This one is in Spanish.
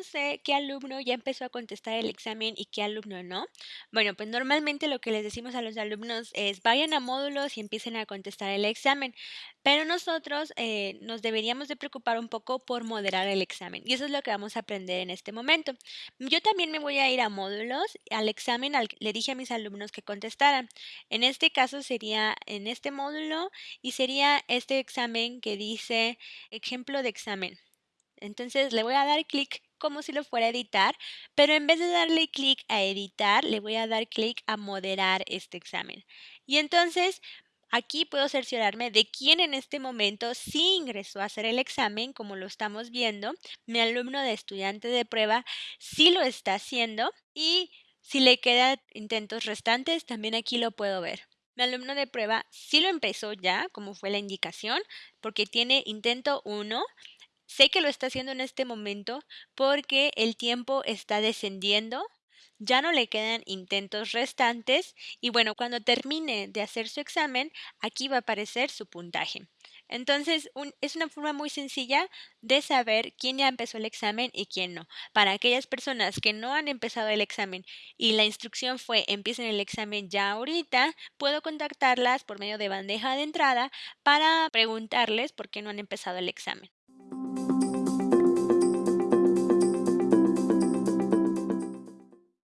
¿cómo sé qué alumno ya empezó a contestar el examen y qué alumno no? Bueno, pues normalmente lo que les decimos a los alumnos es vayan a módulos y empiecen a contestar el examen, pero nosotros, eh, nos deberíamos de preocupar un poco por moderar el examen, y eso es lo que vamos a aprender en este momento. Yo también me voy a ir a módulos, al examen al le dije a mis alumnos que contestaran. En este caso sería en este módulo y sería este examen que dice ejemplo de examen. Entonces, le voy a dar clic como si lo fuera a editar, pero en vez de darle clic a editar, le voy a dar clic a moderar este examen. Y entonces, aquí puedo cerciorarme de quién en este momento sí ingresó a hacer el examen, como lo estamos viendo. Mi alumno de estudiante de prueba sí lo está haciendo y si le quedan intentos restantes, también aquí lo puedo ver. Mi alumno de prueba sí lo empezó ya, como fue la indicación, porque tiene intento 1. Sé que lo está haciendo en este momento porque el tiempo está descendiendo, ya no le quedan intentos restantes y bueno, cuando termine de hacer su examen, aquí va a aparecer su puntaje. Entonces, es una forma muy sencilla de saber quién ya empezó el examen y quién no. Para aquellas personas que no han empezado el examen y la instrucción fue empiecen el examen ya ahorita, puedo contactarlas por medio de bandeja de entrada para preguntarles por qué no han empezado el examen.